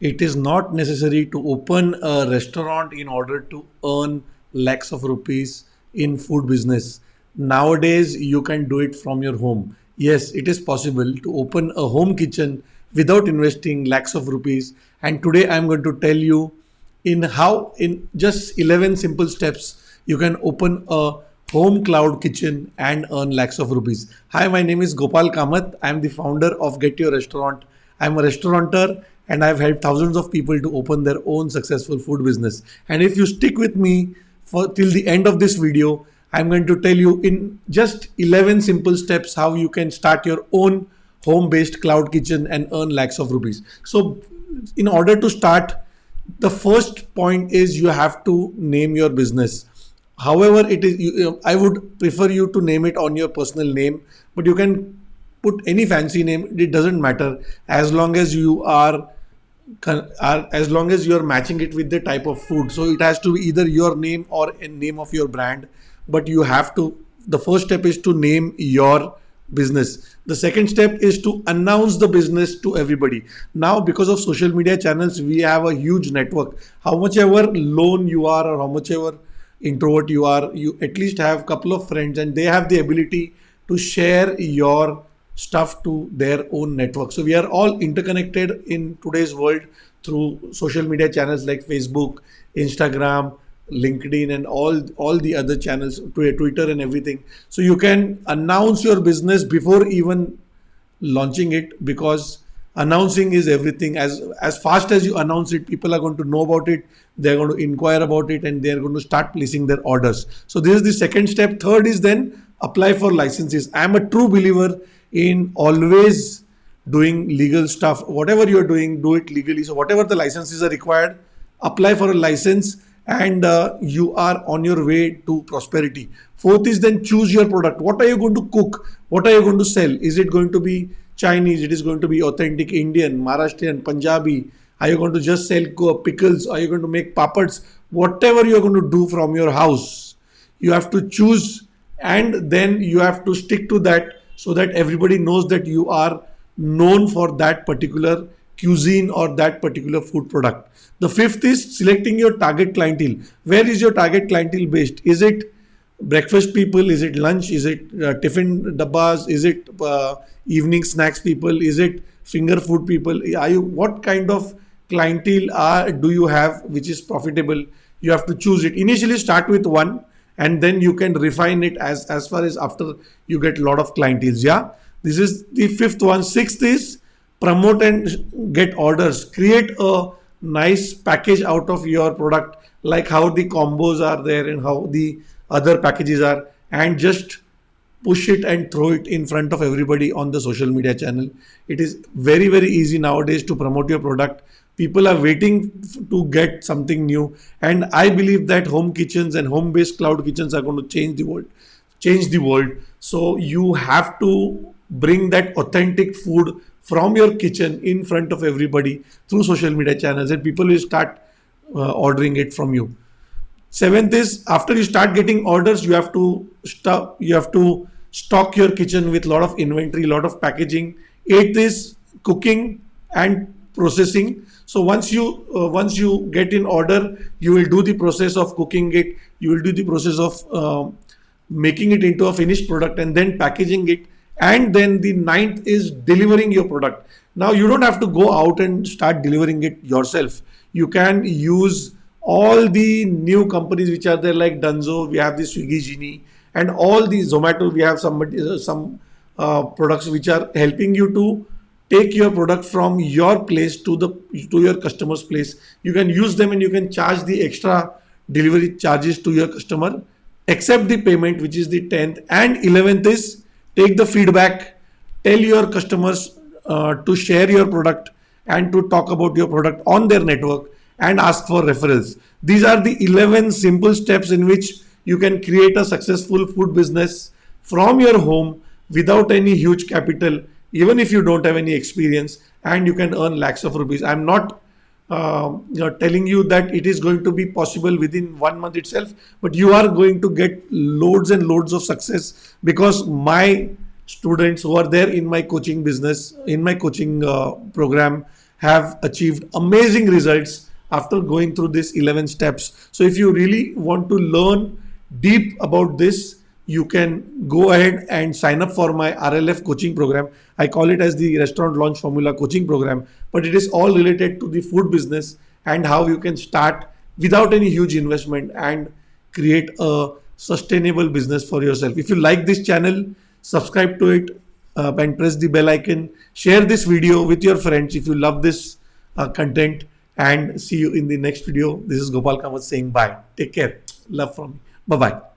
it is not necessary to open a restaurant in order to earn lakhs of rupees in food business. Nowadays, you can do it from your home. Yes, it is possible to open a home kitchen without investing lakhs of rupees. And today I'm going to tell you in how in just 11 simple steps you can open a home cloud kitchen and earn lakhs of rupees. Hi, my name is Gopal Kamath. I'm the founder of Get Your Restaurant. I'm a restaurateur and I've helped thousands of people to open their own successful food business. And if you stick with me for till the end of this video, I'm going to tell you in just 11 simple steps how you can start your own home-based cloud kitchen and earn lakhs of rupees. So in order to start, the first point is you have to name your business. However, it is you, uh, I would prefer you to name it on your personal name, but you can put any fancy name. It doesn't matter as long as you are are as long as you're matching it with the type of food so it has to be either your name or a name of your brand but you have to the first step is to name your business. The second step is to announce the business to everybody. Now, because of social media channels, we have a huge network. How much ever lone you are or how much ever introvert you are, you at least have a couple of friends and they have the ability to share your stuff to their own network. So we are all interconnected in today's world through social media channels like Facebook, Instagram, linkedin and all all the other channels twitter and everything. So you can announce your business before even launching it because announcing is everything. As as fast as you announce it people are going to know about it they're going to inquire about it and they're going to start placing their orders. So this is the second step. Third is then apply for licenses. I'm a true believer in always doing legal stuff whatever you're doing do it legally so whatever the licenses are required apply for a license and uh, you are on your way to prosperity. Fourth is then choose your product. What are you going to cook? What are you going to sell? Is it going to be Chinese? It is going to be authentic Indian, Maharashtrian, Punjabi. Are you going to just sell pickles? Are you going to make papads? Whatever you're going to do from your house, you have to choose and then you have to stick to that so that everybody knows that you are known for that particular cuisine or that particular food product. The fifth is selecting your target clientele. Where is your target clientele based? Is it breakfast people? Is it lunch? Is it uh, tiffin dabbas? Is it uh, evening snacks people? Is it finger food people? Are you what kind of clientele are do you have which is profitable? You have to choose it. Initially start with one and then you can refine it as as far as after you get a lot of clienteles. Yeah, this is the fifth one. Sixth is promote and get orders. Create a nice package out of your product like how the combos are there and how the other packages are and just push it and throw it in front of everybody on the social media channel. It is very, very easy nowadays to promote your product. People are waiting to get something new. And I believe that home kitchens and home-based cloud kitchens are going to change the world, change the world. So you have to bring that authentic food from your kitchen in front of everybody through social media channels and people will start uh, ordering it from you. Seventh is after you start getting orders, you have to stop, you have to stock your kitchen with a lot of inventory, a lot of packaging. Eighth is cooking and processing. So once you uh, once you get in order, you will do the process of cooking it. You will do the process of uh, making it into a finished product and then packaging it and then the ninth is delivering your product. Now you don't have to go out and start delivering it yourself. You can use all the new companies which are there like Dunzo, we have the Swiggy Genie and all the Zomato, we have some, uh, some uh, products which are helping you to take your product from your place to the to your customer's place. You can use them and you can charge the extra delivery charges to your customer, accept the payment which is the 10th and 11th is take the feedback, tell your customers uh, to share your product and to talk about your product on their network and ask for referrals. These are the 11 simple steps in which you can create a successful food business from your home without any huge capital, even if you don't have any experience and you can earn lakhs of rupees. I'm not uh, you know, telling you that it is going to be possible within one month itself, but you are going to get loads and loads of success because my students who are there in my coaching business, in my coaching uh, program, have achieved amazing results after going through these 11 steps. So if you really want to learn deep about this, you can go ahead and sign up for my RLF coaching program. I call it as the restaurant launch formula coaching program, but it is all related to the food business and how you can start without any huge investment and create a sustainable business for yourself. If you like this channel, subscribe to it uh, and press the bell icon. Share this video with your friends if you love this uh, content and see you in the next video. This is Gopal Kamath saying bye. Take care. Love from me. Bye-bye.